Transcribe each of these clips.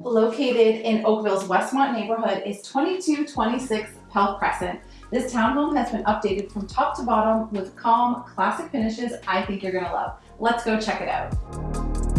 Located in Oakville's Westmont neighborhood is 2226 Pell Crescent. This townhome has been updated from top to bottom with calm, classic finishes I think you're gonna love. Let's go check it out.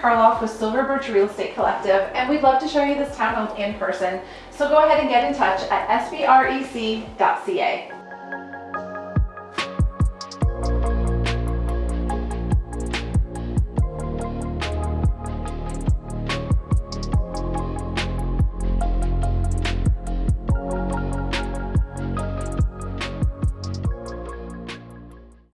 Karloff with Silver Birch Real Estate Collective, and we'd love to show you this townhome in person. So go ahead and get in touch at sbrec.ca.